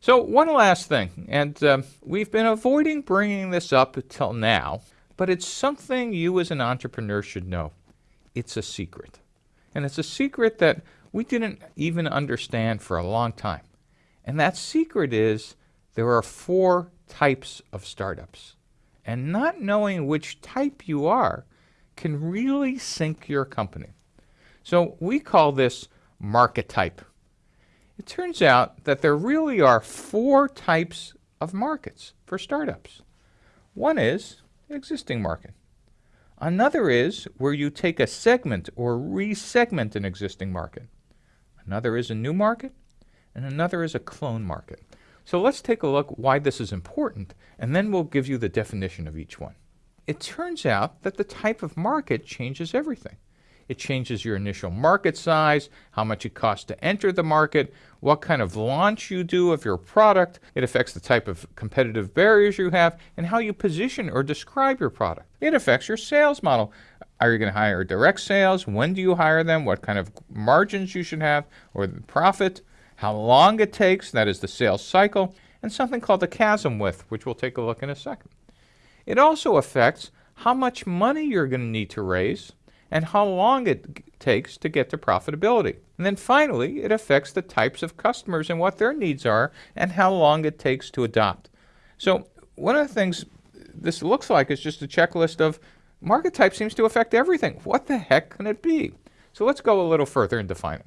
So one last thing, and um, we've been avoiding bringing this up until now, but it's something you as an entrepreneur should know. It's a secret. And it's a secret that we didn't even understand for a long time. And that secret is there are four types of startups. And not knowing which type you are can really sink your company. So we call this market type. It turns out that there really are four types of markets for startups. One is existing market. Another is where you take a segment or resegment an existing market. Another is a new market, and another is a clone market. So let's take a look why this is important, and then we'll give you the definition of each one. It turns out that the type of market changes everything. It changes your initial market size, how much it costs to enter the market, what kind of launch you do of your product. It affects the type of competitive barriers you have and how you position or describe your product. It affects your sales model. Are you going to hire direct sales? When do you hire them? What kind of margins you should have or the profit? How long it takes, that is the sales cycle, and something called the chasm width, which we'll take a look in a second. It also affects how much money you're going to need to raise and how long it takes to get to profitability. And then finally, it affects the types of customers and what their needs are and how long it takes to adopt. So one of the things this looks like is just a checklist of market type seems to affect everything. What the heck can it be? So let's go a little further and define it.